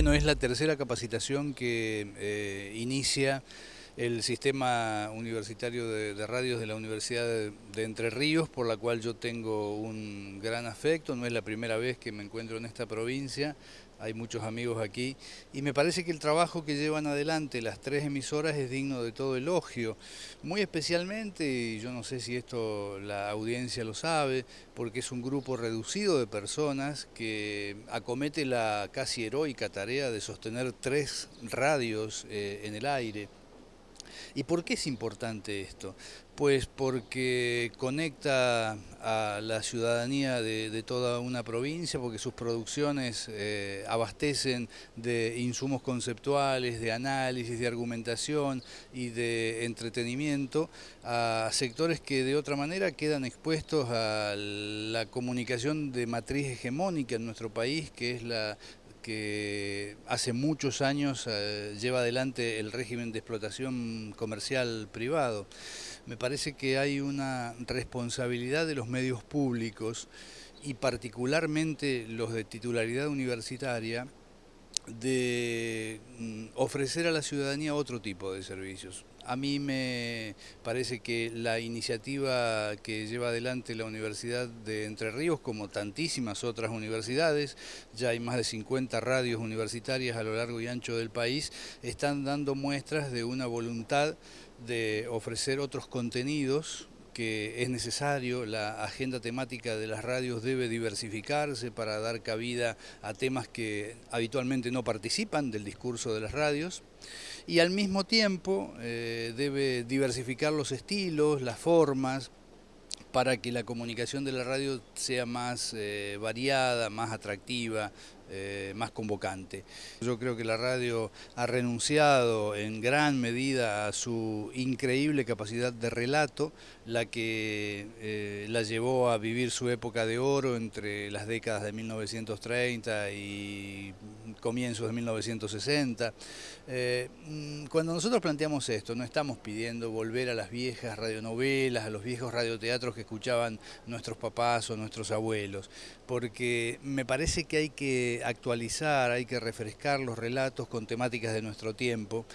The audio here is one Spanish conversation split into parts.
Bueno, es la tercera capacitación que eh, inicia el sistema universitario de, radios de la Universidad de, Entre Ríos, por la cual yo tengo un gran afecto, no es la primera vez que me encuentro en esta provincia, hay muchos amigos aquí, y me parece que el trabajo que llevan adelante las tres emisoras es digno de todo elogio, muy especialmente, y yo no sé si esto la audiencia lo sabe, porque es un grupo reducido de personas que acomete la casi heroica tarea de sostener tres radios eh, en el aire, ¿Y por qué es importante esto? Pues porque conecta a la ciudadanía de, toda una provincia, porque sus producciones eh, abastecen de insumos conceptuales, de análisis, de argumentación y de entretenimiento a sectores que de otra manera quedan expuestos a la comunicación de matriz hegemónica en nuestro país, que es la que hace muchos años eh, lleva adelante el régimen de explotación comercial privado. Me parece que hay una responsabilidad de los medios públicos y particularmente los de titularidad universitaria de mm, ofrecer a la ciudadanía otro tipo de servicios. A mí me parece que la iniciativa que lleva adelante la Universidad de Entre Ríos, como tantísimas otras universidades, ya hay más de 50 radios universitarias a lo largo y ancho del país, están dando muestras de una voluntad de ofrecer otros contenidos que es necesario, la agenda temática de las radios debe diversificarse para dar cabida a temas que habitualmente no participan del discurso de las radios y al mismo tiempo eh, debe diversificar los estilos, las formas, para que la comunicación de la radio sea más eh, variada, más atractiva, eh, más convocante. Yo creo que la radio ha renunciado en gran medida a su increíble capacidad de relato, la que eh, la llevó a vivir su época de oro entre las décadas de 1930 y comienzos de 1960. Eh, mm, cuando nosotros planteamos esto, no estamos pidiendo volver a las viejas radionovelas, a los viejos radioteatros que escuchaban nuestros papás o nuestros abuelos, porque me parece que hay que actualizar, hay que refrescar los relatos con temáticas de nuestro tiempo,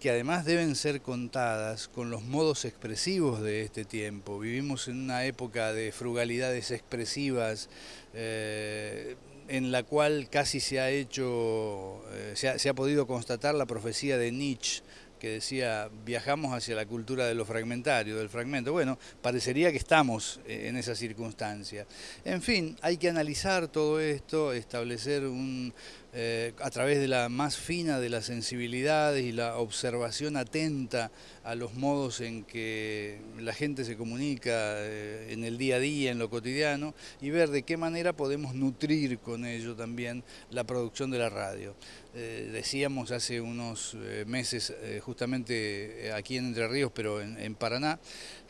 que además deben ser contadas con los modos expresivos de este tiempo. Vivimos en una época de frugalidades expresivas, eh, en la cual casi se ha hecho, eh, se ha podido constatar la profecía de Nietzsche, que decía viajamos hacia la cultura de lo fragmentario, del fragmento. Bueno, parecería que estamos eh, en esa circunstancia. En fin, hay que analizar todo esto, establecer un, eh, a través de la más fina de las sensibilidades y la observación atenta a los modos en que la gente se comunica eh, en el día a día, en lo cotidiano, y ver de qué manera podemos nutrir con ello también la producción de la radio. Eh, decíamos hace unos meses, justamente aquí en Entre Ríos, pero en Paraná,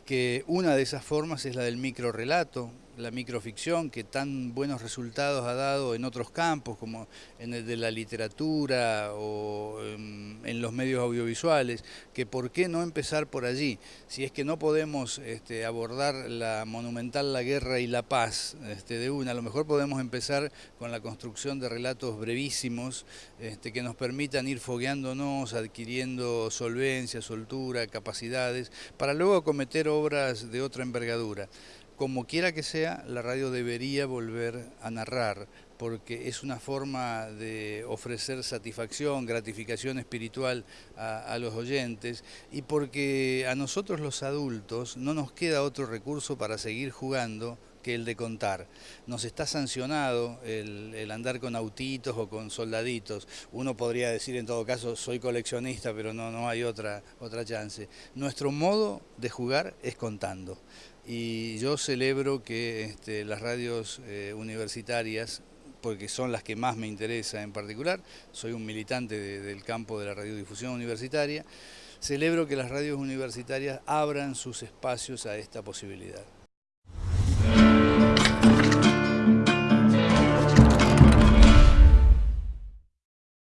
que una de esas formas es la del microrelato, la microficción que tan buenos resultados ha dado en otros campos como en el de la literatura o en, los medios audiovisuales, que por qué no empezar por allí, si es que no podemos este, abordar la monumental La Guerra y la Paz este, de una, a lo mejor podemos empezar con la construcción de relatos brevísimos este, que nos permitan ir fogueándonos, adquiriendo solvencia, soltura, capacidades, para luego cometer obras de otra envergadura como quiera que sea, la radio debería volver a narrar, porque es una forma de ofrecer satisfacción, gratificación espiritual a, los oyentes, y porque a nosotros los adultos no nos queda otro recurso para seguir jugando que el de contar. Nos está sancionado el, andar con autitos o con soldaditos. Uno podría decir en todo caso, soy coleccionista, pero no, no hay otra, otra chance. Nuestro modo de jugar es contando. Y yo celebro que este, las radios eh, universitarias porque son las que más me interesa en particular, soy un militante del campo de la radiodifusión universitaria, celebro que las radios universitarias abran sus espacios a esta posibilidad.